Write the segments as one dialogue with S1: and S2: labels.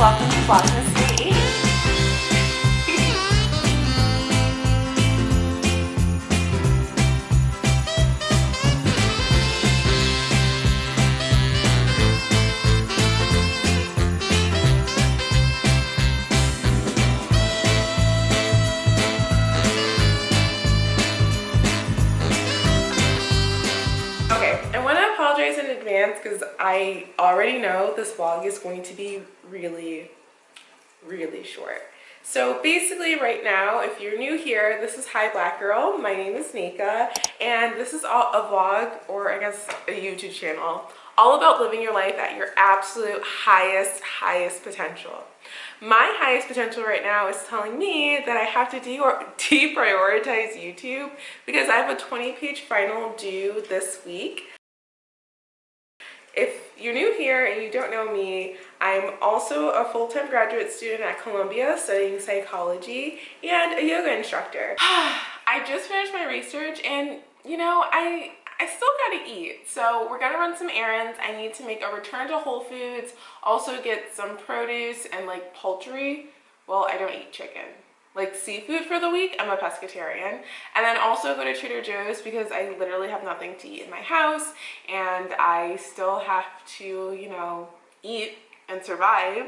S1: welcome to Vlogmas Day 8. Okay, I want to apologize in advance because I already know this vlog is going to be really, really short. So basically right now, if you're new here, this is Hi Black Girl. My name is Nika and this is all a vlog or I guess a YouTube channel all about living your life at your absolute highest, highest potential. My highest potential right now is telling me that I have to de deprioritize YouTube because I have a 20 page final due this week. If you're new here and you don't know me, I'm also a full-time graduate student at Columbia studying psychology and a yoga instructor. I just finished my research and you know, I I still gotta eat. So we're gonna run some errands. I need to make a return to Whole Foods, also get some produce and like poultry. Well, I don't eat chicken. Like seafood for the week, I'm a pescatarian. And then also go to Trader Joe's because I literally have nothing to eat in my house and I still have to, you know, eat and survive.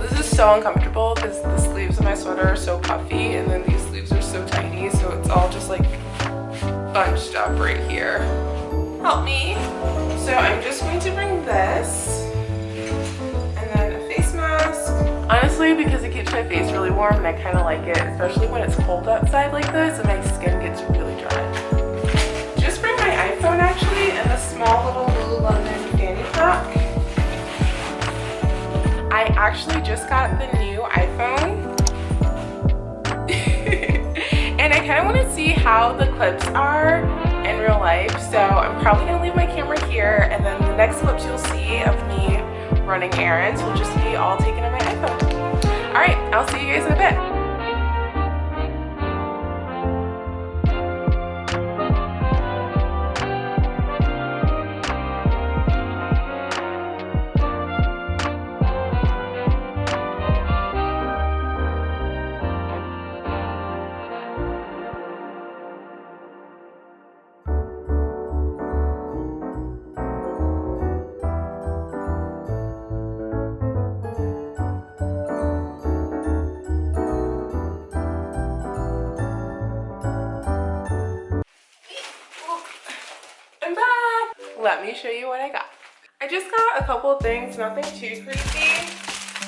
S1: This is so uncomfortable because the sleeves of my sweater are so puffy and then these sleeves are so tiny so it's all just like bunched up right here. Help me. So I'm just going to bring this Honestly because it keeps my face really warm and I kind of like it especially when it's cold outside like this and my skin gets really dry. Just bring my iPhone actually and a small little Lululemon fanny pack I actually just got the new iPhone and I kind of want to see how the clips are in real life so I'm probably going to leave my camera here and then the next clips you'll see of me running errands will just be all taken iPhone. Alright, I'll see you guys in a bit. Let me show you what I got. I just got a couple things, nothing too crazy.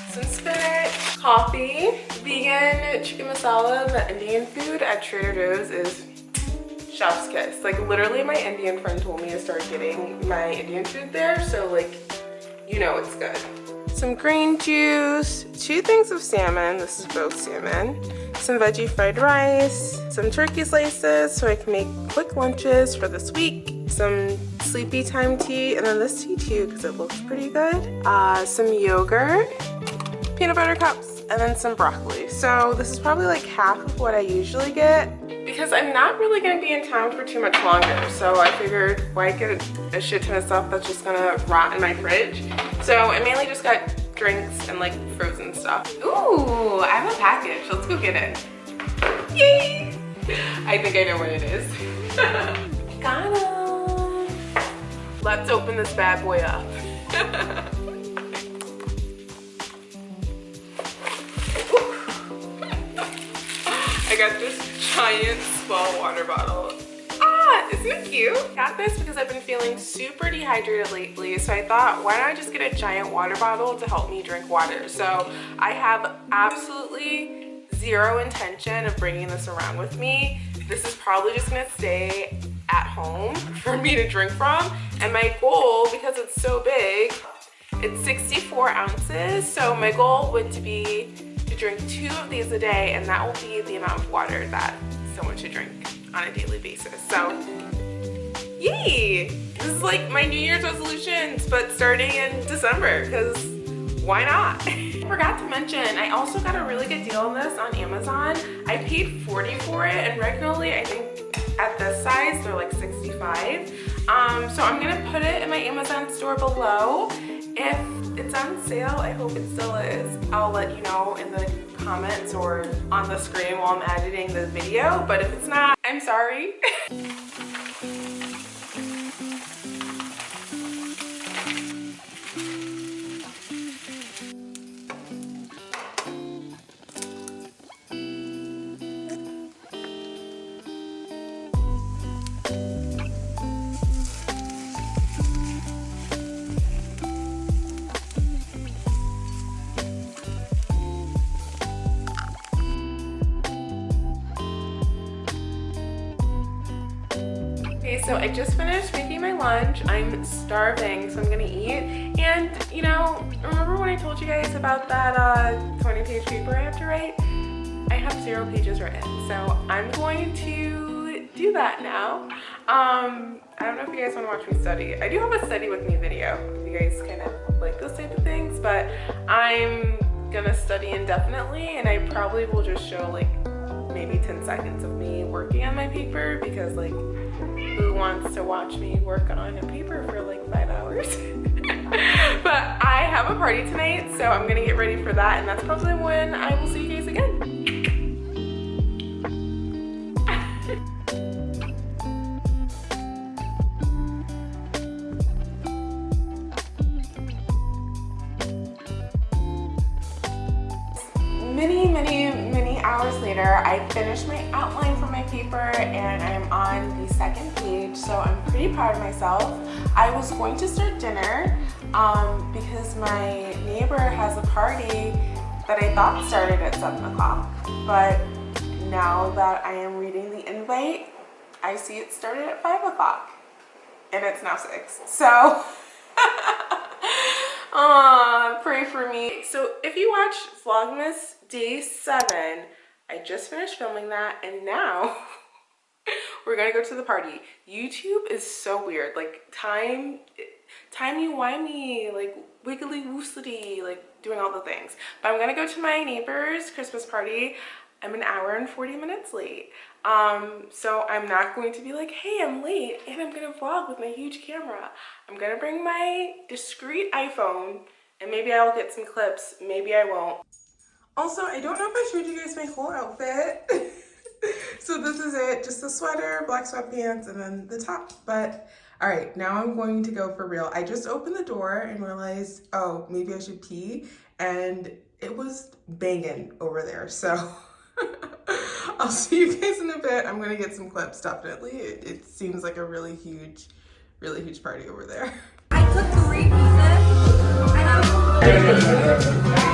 S1: Some spinach, coffee, vegan chicken masala, the Indian food at Trader Joe's is chef's kiss. Like literally my Indian friend told me to start getting my Indian food there. So like, you know it's good. Some green juice, two things of salmon. This is both salmon. Some veggie fried rice, some turkey slices so I can make quick lunches for this week. Some sleepy time tea and then this tea too because it looks pretty good. Uh, some yogurt peanut butter cups and then some broccoli. So this is probably like half of what I usually get because I'm not really going to be in town for too much longer. So I figured why get a, a shit ton of stuff that's just gonna rot in my fridge? So I mainly just got drinks and like frozen stuff. Ooh I have a package. Let's go get it. Yay! I think I know what it is. Got it Let's open this bad boy up. I got this giant small water bottle. Ah, isn't it cute? Got this because I've been feeling super dehydrated lately, so I thought, why don't I just get a giant water bottle to help me drink water? So I have absolutely zero intention of bringing this around with me. This is probably just gonna stay at home for me to drink from. And my goal, because it's so big, it's 64 ounces. So my goal would be to drink two of these a day and that will be the amount of water that someone should drink on a daily basis. So yay! This is like my New Year's resolutions, but starting in December because why not? I forgot to mention, I also got a really good deal on this on Amazon. I paid 40 for it and regularly I think at this size, they're like 65. Um, so I'm gonna put it in my Amazon store below. If it's on sale, I hope it still is. I'll let you know in the comments or on the screen while I'm editing the video. But if it's not, I'm sorry. so I just finished making my lunch. I'm starving, so I'm gonna eat. And, you know, remember when I told you guys about that uh, 20 page paper I have to write? I have zero pages written, so I'm going to do that now. Um, I don't know if you guys wanna watch me study. I do have a study with me video, if you guys kind of like those type of things, but I'm gonna study indefinitely and I probably will just show like maybe 10 seconds of me working on my paper because like who wants to watch me work on a paper for like five hours? But I have a party tonight so I'm gonna get ready for that and that's probably when I will see you guys again later, I finished my outline for my paper and I'm on the second page, so I'm pretty proud of myself. I was going to start dinner um, because my neighbor has a party that I thought started at 7 o'clock, but now that I am reading the invite, I see it started at 5 o'clock and it's now 6. So Aw, pray for me. So if you watch Vlogmas day seven, I just finished filming that and now we're gonna go to the party. YouTube is so weird. Like time, timey-wimey, like wiggly woosity, like doing all the things. But I'm gonna go to my neighbor's Christmas party. I'm an hour and 40 minutes late. Um, so I'm not going to be like, hey, I'm late and I'm gonna vlog with my huge camera. I'm gonna bring my discreet iPhone and maybe I'll get some clips, maybe I won't. Also, I don't know if I showed you guys my whole outfit. so this is it, just the sweater, black sweatpants, and then the top. But all right, now I'm going to go for real. I just opened the door and realized, oh, maybe I should pee. And it was banging over there. So I'll see you guys in a bit. I'm gonna get some clips, definitely. It, it seems like a really huge, really huge party over there. I took three pieces.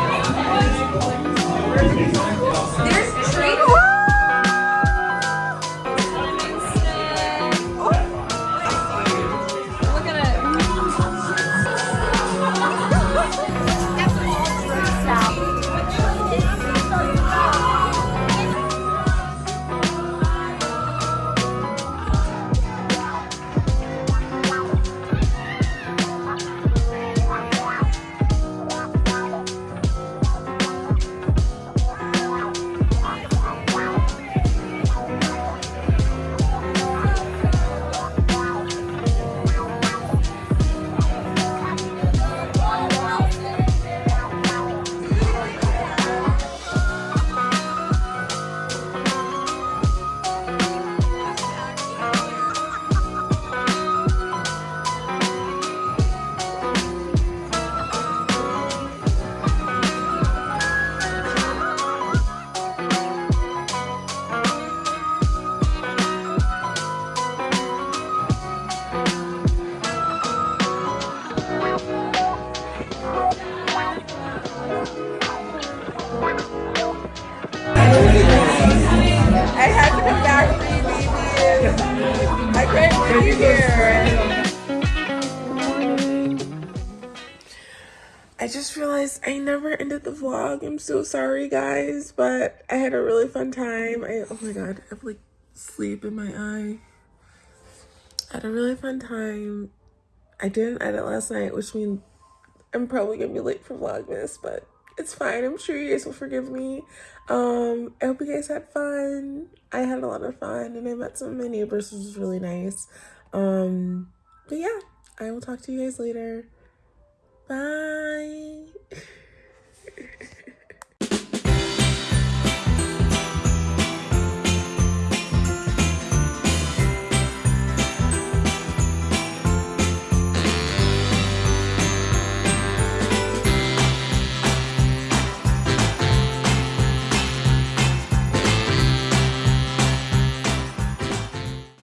S1: I just realized I never ended the vlog. I'm so sorry, guys, but I had a really fun time. I, oh my god, I have like sleep in my eye. I had a really fun time. I didn't edit last night, which means I'm probably gonna be late for Vlogmas, but it's fine. I'm sure you guys will forgive me. Um, I hope you guys had fun. I had a lot of fun and I met some of my neighbors, which was really nice. Um, but yeah, I will talk to you guys later. Bye.